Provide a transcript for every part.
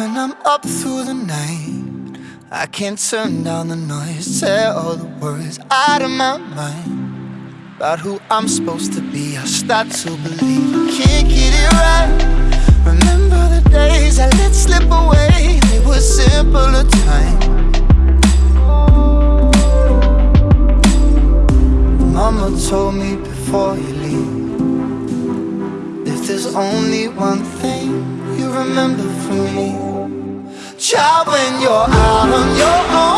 When I'm up through the night, I can't turn down the noise, tear all the words out of my mind. About who I'm supposed to be, I start to believe I can't get it right. Remember the days I let slip away, they were simpler times. Mama told me before you leave If there's only one thing remember from me. Child, when you're out on your own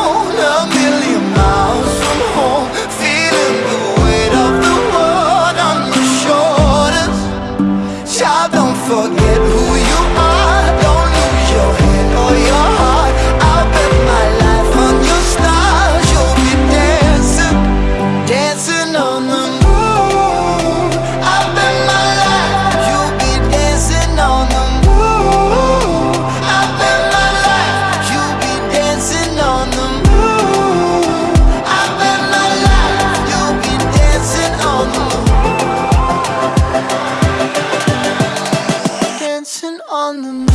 Dancing on the moon.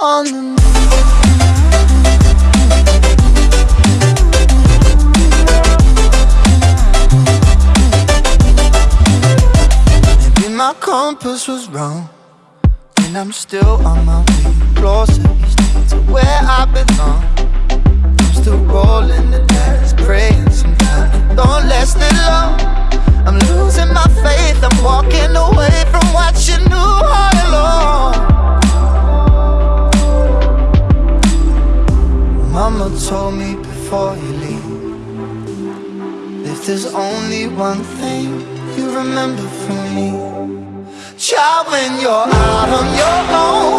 On the moon. Maybe my compass was wrong And I'm still on my way. Closer each day to where I belong told me before you leave. If there's only one thing you remember from me Child, when you're out on your own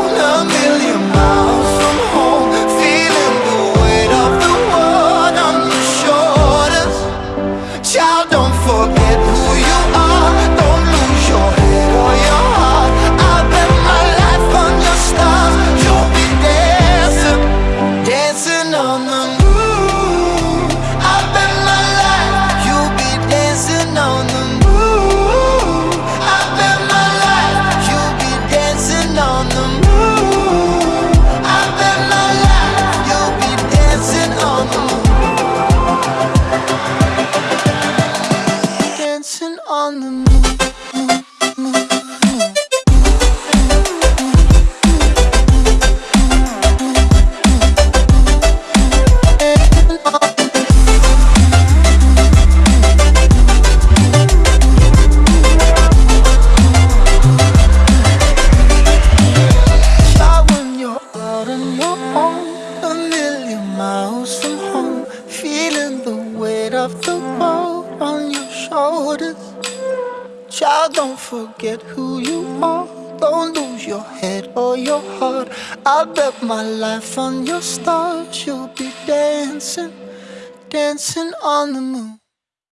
of the world on your shoulders. Child, don't forget who you are. Don't lose your head or your heart. I bet my life on your stars. You'll be dancing, dancing on the moon.